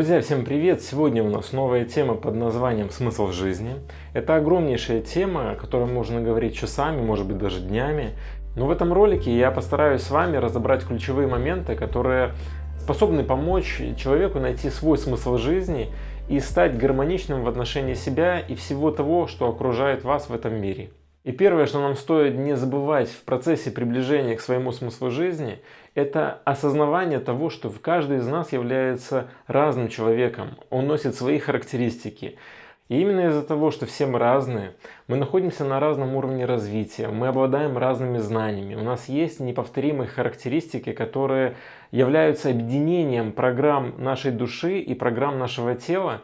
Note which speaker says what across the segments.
Speaker 1: Друзья, всем привет! Сегодня у нас новая тема под названием «Смысл жизни». Это огромнейшая тема, о которой можно говорить часами, может быть даже днями. Но в этом ролике я постараюсь с вами разобрать ключевые моменты, которые способны помочь человеку найти свой смысл жизни и стать гармоничным в отношении себя и всего того, что окружает вас в этом мире. И первое, что нам стоит не забывать в процессе приближения к своему смыслу жизни, это осознавание того, что в каждый из нас является разным человеком, он носит свои характеристики. И именно из-за того, что все мы разные, мы находимся на разном уровне развития, мы обладаем разными знаниями, у нас есть неповторимые характеристики, которые являются объединением программ нашей души и программ нашего тела,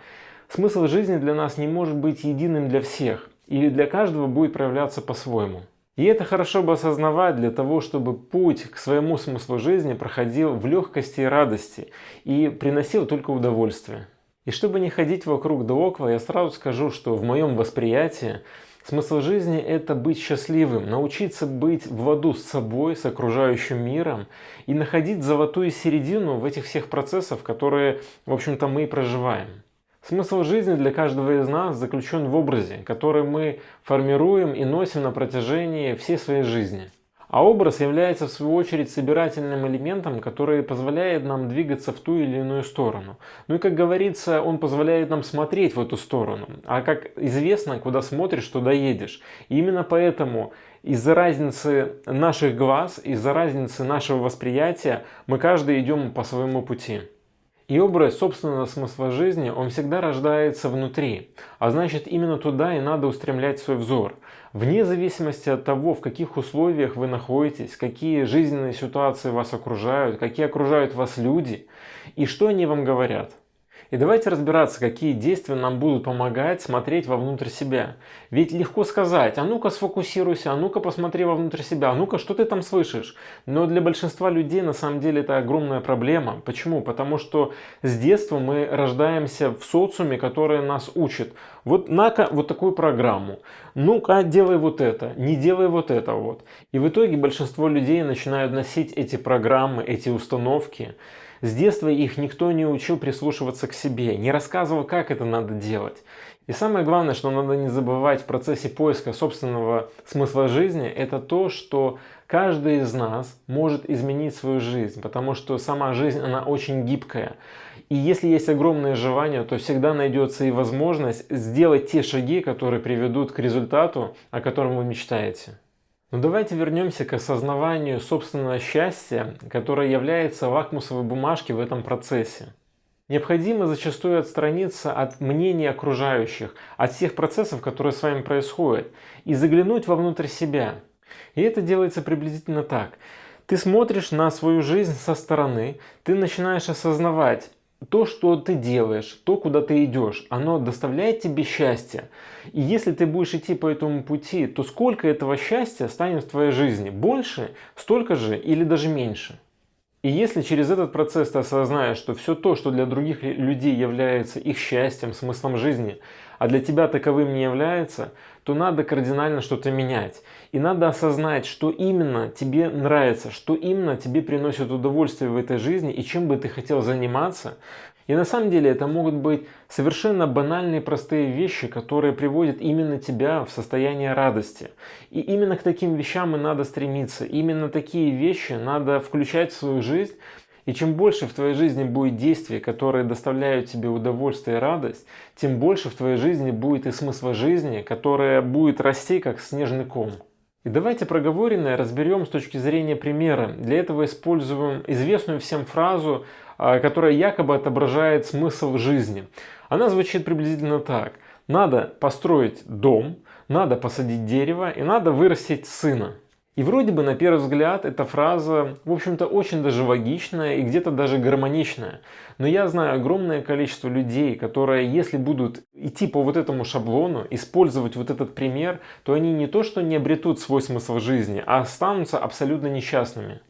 Speaker 1: смысл жизни для нас не может быть единым для всех – или для каждого будет проявляться по-своему. И это хорошо бы осознавать для того, чтобы путь к своему смыслу жизни проходил в легкости и радости и приносил только удовольствие. И чтобы не ходить вокруг да около, я сразу скажу, что в моем восприятии смысл жизни – это быть счастливым, научиться быть в ладу с собой, с окружающим миром и находить золотую середину в этих всех процессах, которые, в общем-то, мы и проживаем. Смысл жизни для каждого из нас заключен в образе, который мы формируем и носим на протяжении всей своей жизни. А образ является в свою очередь собирательным элементом, который позволяет нам двигаться в ту или иную сторону. Ну и как говорится, он позволяет нам смотреть в эту сторону. А как известно, куда смотришь, туда едешь. И именно поэтому из-за разницы наших глаз, из-за разницы нашего восприятия мы каждый идем по своему пути. И образ собственного смысла жизни, он всегда рождается внутри, а значит именно туда и надо устремлять свой взор. Вне зависимости от того, в каких условиях вы находитесь, какие жизненные ситуации вас окружают, какие окружают вас люди и что они вам говорят. И давайте разбираться, какие действия нам будут помогать смотреть вовнутрь себя. Ведь легко сказать, а ну-ка сфокусируйся, а ну-ка посмотри вовнутрь себя, а ну-ка что ты там слышишь. Но для большинства людей на самом деле это огромная проблема. Почему? Потому что с детства мы рождаемся в социуме, который нас учит. Вот на-ка вот такую программу. Ну-ка делай вот это, не делай вот это вот. И в итоге большинство людей начинают носить эти программы, эти установки с детства их никто не учил прислушиваться к себе, не рассказывал, как это надо делать. И самое главное, что надо не забывать в процессе поиска собственного смысла жизни, это то, что каждый из нас может изменить свою жизнь, потому что сама жизнь, она очень гибкая. И если есть огромное желание, то всегда найдется и возможность сделать те шаги, которые приведут к результату, о котором вы мечтаете. Но давайте вернемся к осознаванию собственного счастья, которое является лакмусовой бумажкой в этом процессе. Необходимо зачастую отстраниться от мнений окружающих, от всех процессов, которые с вами происходят, и заглянуть вовнутрь себя. И это делается приблизительно так. Ты смотришь на свою жизнь со стороны, ты начинаешь осознавать, то, что ты делаешь, то, куда ты идешь, оно доставляет тебе счастье. И если ты будешь идти по этому пути, то сколько этого счастья станет в твоей жизни? Больше, столько же или даже меньше? И если через этот процесс ты осознаешь, что все то, что для других людей является их счастьем, смыслом жизни, а для тебя таковым не является, то надо кардинально что-то менять. И надо осознать, что именно тебе нравится, что именно тебе приносит удовольствие в этой жизни и чем бы ты хотел заниматься. И на самом деле это могут быть совершенно банальные простые вещи, которые приводят именно тебя в состояние радости. И именно к таким вещам и надо стремиться. Именно такие вещи надо включать в свою жизнь, и чем больше в твоей жизни будет действий, которые доставляют тебе удовольствие и радость, тем больше в твоей жизни будет и смысла жизни, которая будет расти как снежный ком. И давайте проговоренное разберем с точки зрения примера. Для этого используем известную всем фразу, которая якобы отображает смысл жизни. Она звучит приблизительно так. Надо построить дом, надо посадить дерево и надо вырастить сына. И вроде бы на первый взгляд эта фраза, в общем-то, очень даже логичная и где-то даже гармоничная. Но я знаю огромное количество людей, которые, если будут идти по вот этому шаблону, использовать вот этот пример, то они не то что не обретут свой смысл жизни, а останутся абсолютно несчастными.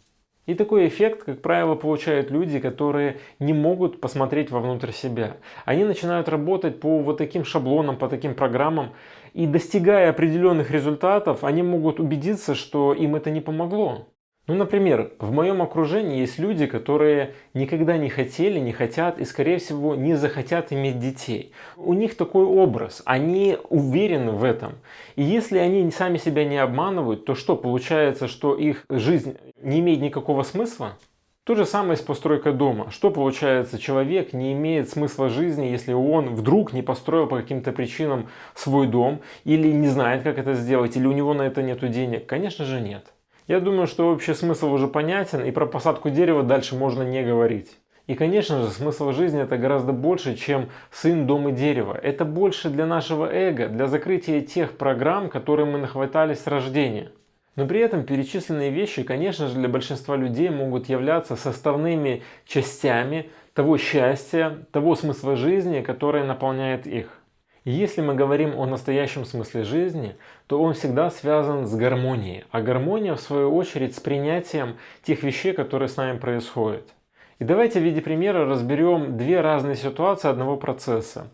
Speaker 1: И такой эффект, как правило, получают люди, которые не могут посмотреть вовнутрь себя. Они начинают работать по вот таким шаблонам, по таким программам, и достигая определенных результатов, они могут убедиться, что им это не помогло. Ну, например, в моем окружении есть люди, которые никогда не хотели, не хотят и, скорее всего, не захотят иметь детей. У них такой образ, они уверены в этом. И если они сами себя не обманывают, то что, получается, что их жизнь не имеет никакого смысла? То же самое с постройкой дома. Что получается, человек не имеет смысла жизни, если он вдруг не построил по каким-то причинам свой дом, или не знает, как это сделать, или у него на это нет денег? Конечно же нет. Я думаю, что общий смысл уже понятен, и про посадку дерева дальше можно не говорить. И, конечно же, смысл жизни это гораздо больше, чем сын, дом и дерево. Это больше для нашего эго, для закрытия тех программ, которые мы нахватались с рождения. Но при этом перечисленные вещи, конечно же, для большинства людей могут являться составными частями того счастья, того смысла жизни, который наполняет их. Если мы говорим о настоящем смысле жизни, то он всегда связан с гармонией, а гармония в свою очередь с принятием тех вещей, которые с нами происходят. И давайте в виде примера разберем две разные ситуации одного процесса.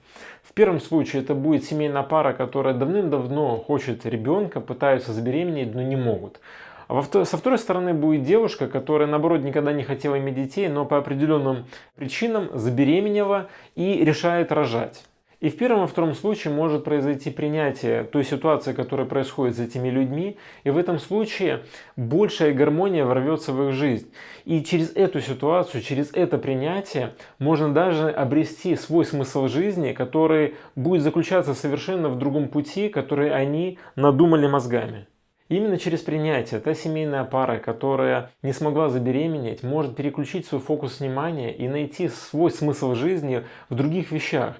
Speaker 1: В первом случае это будет семейная пара, которая давным-давно хочет ребенка, пытаются забеременеть, но не могут. А со второй стороны будет девушка, которая наоборот никогда не хотела иметь детей, но по определенным причинам забеременела и решает рожать. И в первом и втором случае может произойти принятие той ситуации, которая происходит с этими людьми, и в этом случае большая гармония ворвется в их жизнь. И через эту ситуацию, через это принятие можно даже обрести свой смысл жизни, который будет заключаться совершенно в другом пути, который они надумали мозгами. Именно через принятие та семейная пара, которая не смогла забеременеть, может переключить свой фокус внимания и найти свой смысл жизни в других вещах.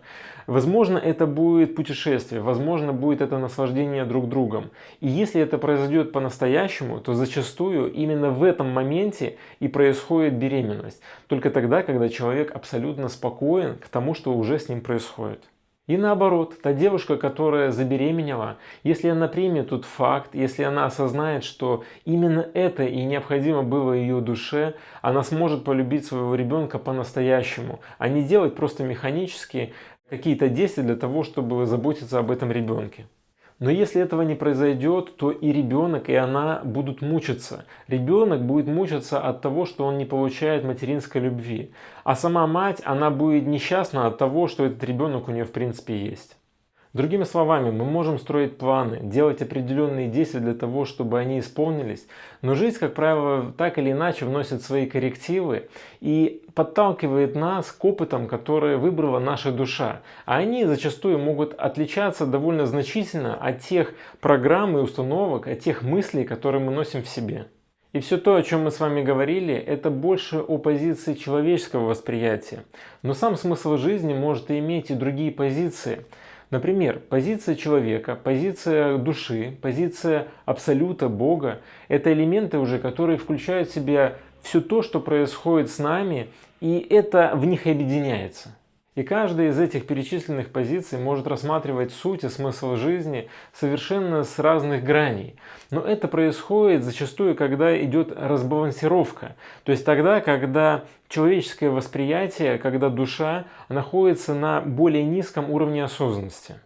Speaker 1: Возможно, это будет путешествие, возможно, будет это наслаждение друг другом. И если это произойдет по-настоящему, то зачастую именно в этом моменте и происходит беременность. Только тогда, когда человек абсолютно спокоен к тому, что уже с ним происходит. И наоборот, та девушка, которая забеременела, если она примет тот факт, если она осознает, что именно это и необходимо было ее душе, она сможет полюбить своего ребенка по-настоящему, а не делать просто механически какие-то действия для того, чтобы заботиться об этом ребенке. Но если этого не произойдет, то и ребенок, и она будут мучиться. Ребенок будет мучиться от того, что он не получает материнской любви. А сама мать, она будет несчастна от того, что этот ребенок у нее в принципе есть. Другими словами, мы можем строить планы, делать определенные действия для того, чтобы они исполнились, но жизнь, как правило, так или иначе вносит свои коррективы и подталкивает нас к опытам, которые выбрала наша душа. А они зачастую могут отличаться довольно значительно от тех программ и установок, от тех мыслей, которые мы носим в себе. И все то, о чем мы с вами говорили, это больше о позиции человеческого восприятия. Но сам смысл жизни может иметь и другие позиции – Например, позиция человека, позиция души, позиция абсолюта, Бога – это элементы уже, которые включают в себя все то, что происходит с нами, и это в них объединяется. И каждая из этих перечисленных позиций может рассматривать суть и смысл жизни совершенно с разных граней. Но это происходит зачастую, когда идет разбалансировка. То есть тогда, когда человеческое восприятие, когда душа находится на более низком уровне осознанности.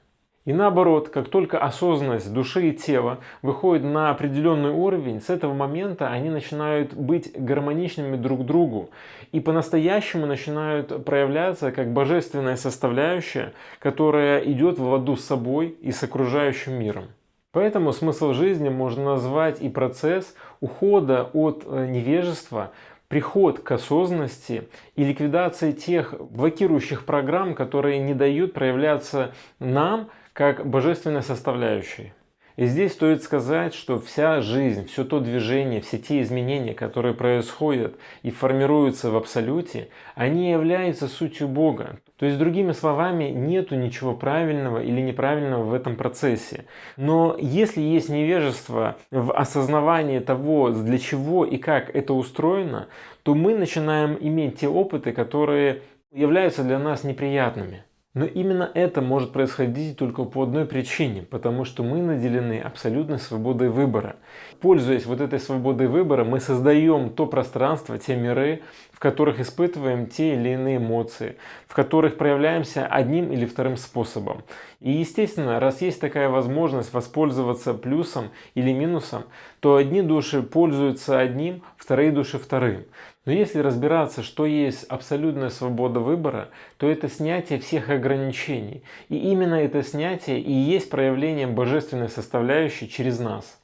Speaker 1: И наоборот, как только осознанность души и тела выходит на определенный уровень, с этого момента они начинают быть гармоничными друг другу и по-настоящему начинают проявляться как божественная составляющая, которая идет в ладу с собой и с окружающим миром. Поэтому смысл жизни можно назвать и процесс ухода от э, невежества, приход к осознанности и ликвидации тех блокирующих программ, которые не дают проявляться нам как божественной составляющей. И здесь стоит сказать, что вся жизнь, все то движение, все те изменения, которые происходят и формируются в Абсолюте, они являются сутью Бога. То есть, другими словами, нету ничего правильного или неправильного в этом процессе. Но если есть невежество в осознавании того, для чего и как это устроено, то мы начинаем иметь те опыты, которые являются для нас неприятными. Но именно это может происходить только по одной причине, потому что мы наделены абсолютной свободой выбора. Пользуясь вот этой свободой выбора, мы создаем то пространство, те миры, в которых испытываем те или иные эмоции, в которых проявляемся одним или вторым способом. И естественно, раз есть такая возможность воспользоваться плюсом или минусом, то одни души пользуются одним, вторые души вторым. Но если разбираться, что есть абсолютная свобода выбора, то это снятие всех ограничений. И именно это снятие и есть проявление божественной составляющей через нас.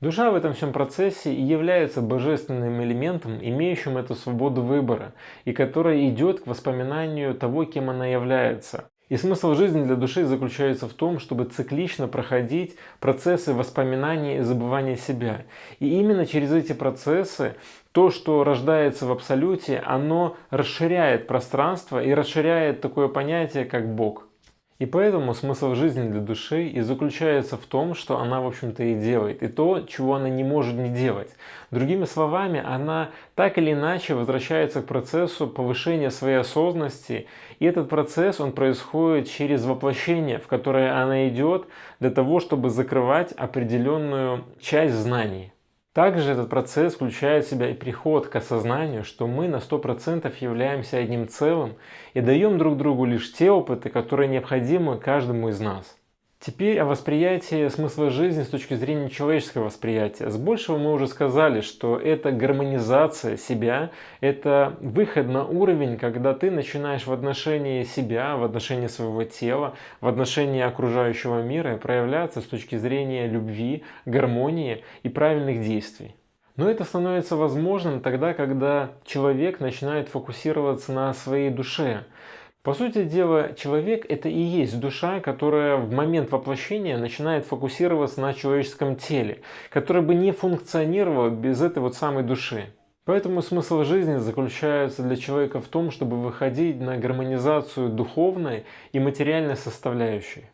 Speaker 1: Душа в этом всем процессе является божественным элементом, имеющим эту свободу выбора, и которая идет к воспоминанию того, кем она является. И смысл жизни для души заключается в том, чтобы циклично проходить процессы воспоминания и забывания себя. И именно через эти процессы то, что рождается в абсолюте, оно расширяет пространство и расширяет такое понятие, как Бог. И поэтому смысл жизни для души и заключается в том, что она, в общем-то, и делает, и то, чего она не может не делать. Другими словами, она так или иначе возвращается к процессу повышения своей осознанности, и этот процесс, он происходит через воплощение, в которое она идет для того, чтобы закрывать определенную часть знаний. Также этот процесс включает в себя и приход к осознанию, что мы на 100% являемся одним целым и даем друг другу лишь те опыты, которые необходимы каждому из нас. Теперь о восприятии смысла жизни с точки зрения человеческого восприятия. С большего мы уже сказали, что это гармонизация себя, это выход на уровень, когда ты начинаешь в отношении себя, в отношении своего тела, в отношении окружающего мира проявляться с точки зрения любви, гармонии и правильных действий. Но это становится возможным тогда, когда человек начинает фокусироваться на своей душе, по сути дела, человек это и есть душа, которая в момент воплощения начинает фокусироваться на человеческом теле, которое бы не функционировало без этой вот самой души. Поэтому смысл жизни заключается для человека в том, чтобы выходить на гармонизацию духовной и материальной составляющей.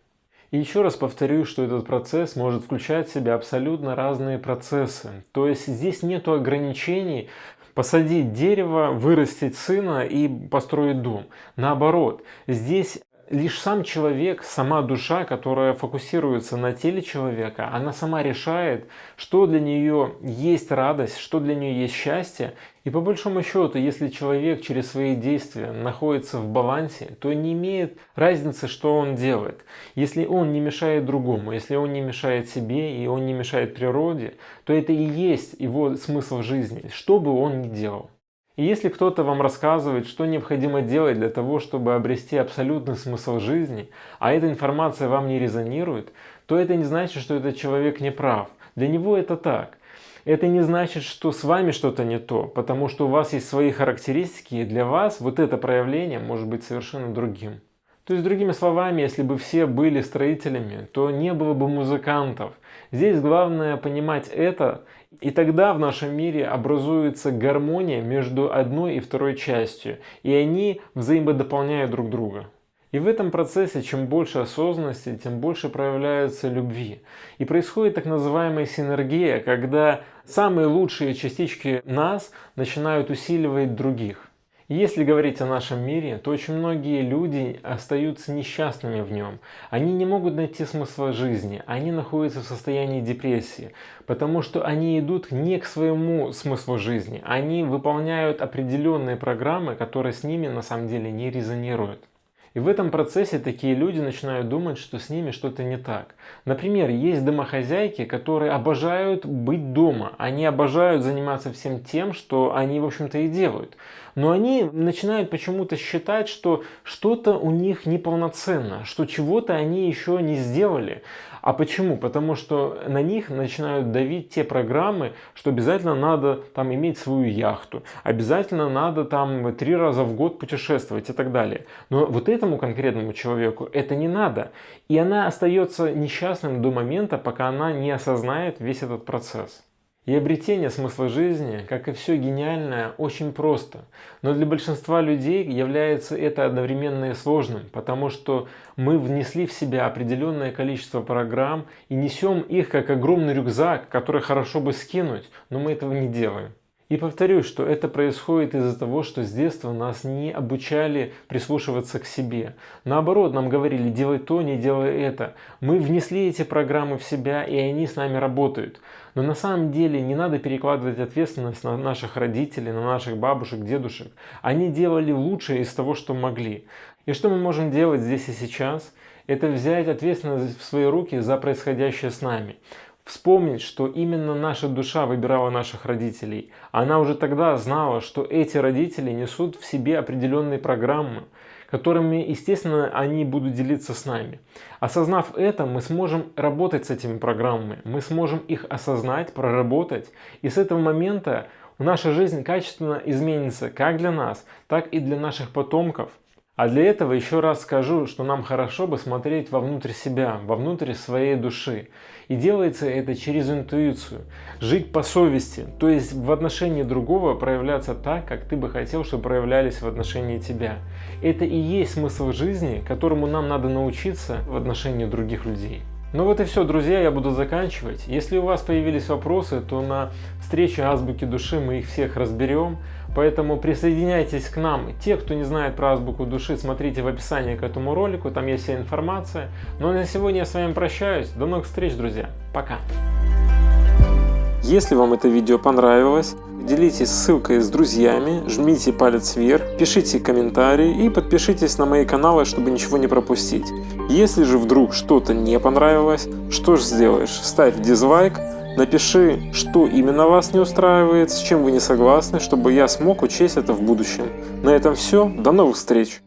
Speaker 1: И еще раз повторю, что этот процесс может включать в себя абсолютно разные процессы. То есть здесь нет ограничений посадить дерево, вырастить сына и построить дом. Наоборот, здесь лишь сам человек, сама душа, которая фокусируется на теле человека, она сама решает, что для нее есть радость, что для нее есть счастье. И по большому счету, если человек через свои действия находится в балансе, то не имеет разницы, что он делает. Если он не мешает другому, если он не мешает себе и он не мешает природе, то это и есть его смысл жизни, что бы он ни делал. И если кто-то вам рассказывает, что необходимо делать для того, чтобы обрести абсолютный смысл жизни, а эта информация вам не резонирует, то это не значит, что этот человек не прав. Для него это так. Это не значит, что с вами что-то не то, потому что у вас есть свои характеристики, и для вас вот это проявление может быть совершенно другим. То есть, другими словами, если бы все были строителями, то не было бы музыкантов. Здесь главное понимать это, и тогда в нашем мире образуется гармония между одной и второй частью, и они взаимодополняют друг друга. И в этом процессе, чем больше осознанности, тем больше проявляется любви. И происходит так называемая синергия, когда самые лучшие частички нас начинают усиливать других. Если говорить о нашем мире, то очень многие люди остаются несчастными в нем. Они не могут найти смысла жизни, они находятся в состоянии депрессии, потому что они идут не к своему смыслу жизни, они выполняют определенные программы, которые с ними на самом деле не резонируют. И в этом процессе такие люди начинают думать, что с ними что-то не так. Например, есть домохозяйки, которые обожают быть дома. Они обожают заниматься всем тем, что они, в общем-то, и делают. Но они начинают почему-то считать, что что-то у них неполноценно, что чего-то они еще не сделали. А почему? Потому что на них начинают давить те программы, что обязательно надо там иметь свою яхту, обязательно надо там три раза в год путешествовать и так далее. Но вот этому конкретному человеку это не надо. И она остается несчастным до момента, пока она не осознает весь этот процесс. И обретение смысла жизни, как и все гениальное, очень просто. Но для большинства людей является это одновременно и сложным, потому что мы внесли в себя определенное количество программ и несем их как огромный рюкзак, который хорошо бы скинуть, но мы этого не делаем. И повторюсь, что это происходит из-за того, что с детства нас не обучали прислушиваться к себе. Наоборот, нам говорили, делай то, не делай это. Мы внесли эти программы в себя, и они с нами работают. Но на самом деле не надо перекладывать ответственность на наших родителей, на наших бабушек, дедушек. Они делали лучшее из того, что могли. И что мы можем делать здесь и сейчас? это взять ответственность в свои руки за происходящее с нами. Вспомнить, что именно наша душа выбирала наших родителей. Она уже тогда знала, что эти родители несут в себе определенные программы, которыми, естественно, они будут делиться с нами. Осознав это, мы сможем работать с этими программами, мы сможем их осознать, проработать, и с этого момента наша жизнь качественно изменится как для нас, так и для наших потомков. А для этого еще раз скажу, что нам хорошо бы смотреть вовнутрь себя, вовнутрь своей души. И делается это через интуицию. Жить по совести, то есть в отношении другого проявляться так, как ты бы хотел, чтобы проявлялись в отношении тебя. Это и есть смысл жизни, которому нам надо научиться в отношении других людей. Ну вот и все, друзья, я буду заканчивать. Если у вас появились вопросы, то на встрече Азбуки Души мы их всех разберем. Поэтому присоединяйтесь к нам. Те, кто не знает про Азбуку Души, смотрите в описании к этому ролику, там есть вся информация. Ну а на сегодня я с вами прощаюсь. До новых встреч, друзья. Пока. Если вам это видео понравилось, делитесь ссылкой с друзьями, жмите палец вверх, пишите комментарии и подпишитесь на мои каналы, чтобы ничего не пропустить. Если же вдруг что-то не понравилось, что же сделаешь? Ставь дизлайк, напиши, что именно вас не устраивает, с чем вы не согласны, чтобы я смог учесть это в будущем. На этом все, до новых встреч!